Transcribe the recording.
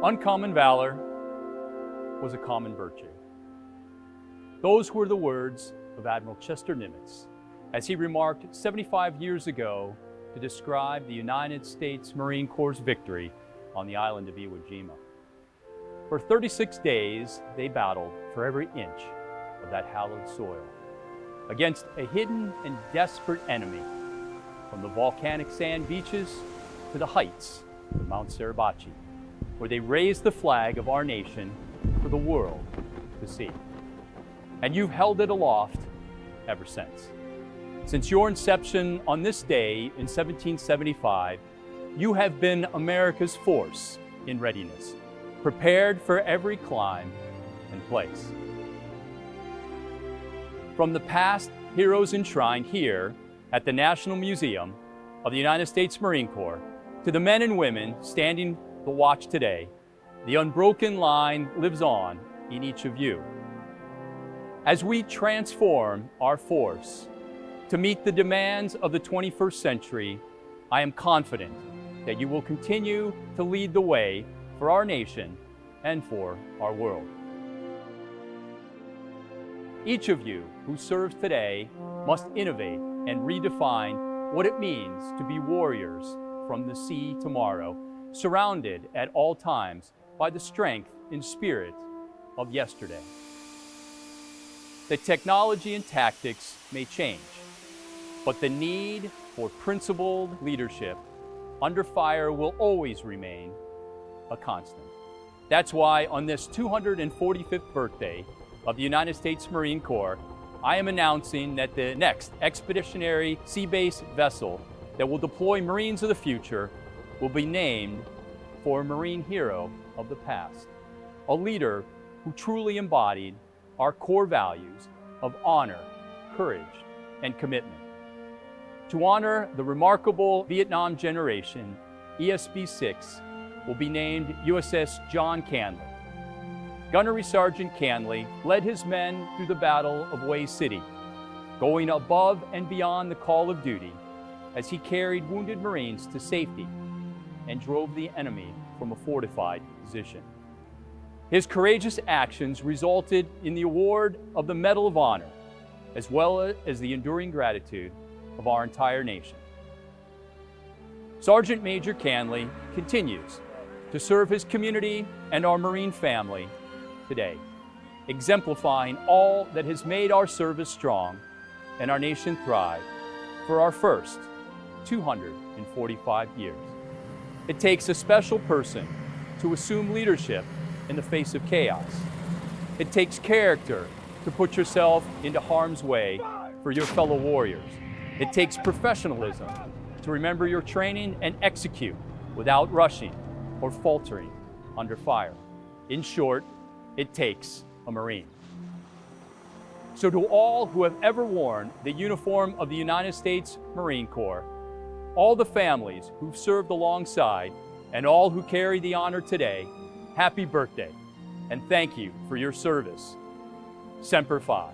Uncommon valor was a common virtue. Those were the words of Admiral Chester Nimitz as he remarked 75 years ago to describe the United States Marine Corps' victory on the island of Iwo Jima. For 36 days, they battled for every inch of that hallowed soil against a hidden and desperate enemy from the volcanic sand beaches to the heights of Mount Suribachi, where they raised the flag of our nation for the world to see. And you've held it aloft ever since. Since your inception on this day in 1775, you have been America's force in readiness, prepared for every clime and place. From the past heroes enshrined here at the National Museum of the United States Marine Corps to the men and women standing the watch today, the unbroken line lives on in each of you. As we transform our force to meet the demands of the 21st century, I am confident that you will continue to lead the way for our nation and for our world. Each of you who serves today must innovate and redefine what it means to be warriors from the sea tomorrow, surrounded at all times by the strength and spirit of yesterday. The technology and tactics may change, but the need for principled leadership under fire will always remain a constant. That's why on this 245th birthday of the United States Marine Corps, I am announcing that the next expeditionary sea-based vessel that will deploy Marines of the future will be named for a Marine hero of the past, a leader who truly embodied our core values of honor, courage, and commitment. To honor the remarkable Vietnam generation, ESB-6 will be named USS John Canley. Gunnery Sergeant Canley led his men through the Battle of Hue City, going above and beyond the call of duty as he carried wounded Marines to safety and drove the enemy from a fortified position. His courageous actions resulted in the award of the Medal of Honor, as well as the enduring gratitude of our entire nation. Sergeant Major Canley continues to serve his community and our Marine family today, exemplifying all that has made our service strong and our nation thrive for our first 245 years. It takes a special person to assume leadership in the face of chaos. It takes character to put yourself into harm's way for your fellow warriors. It takes professionalism to remember your training and execute without rushing or faltering under fire. In short, it takes a Marine. So to all who have ever worn the uniform of the United States Marine Corps, all the families who've served alongside, and all who carry the honor today, happy birthday, and thank you for your service. Semper Fi.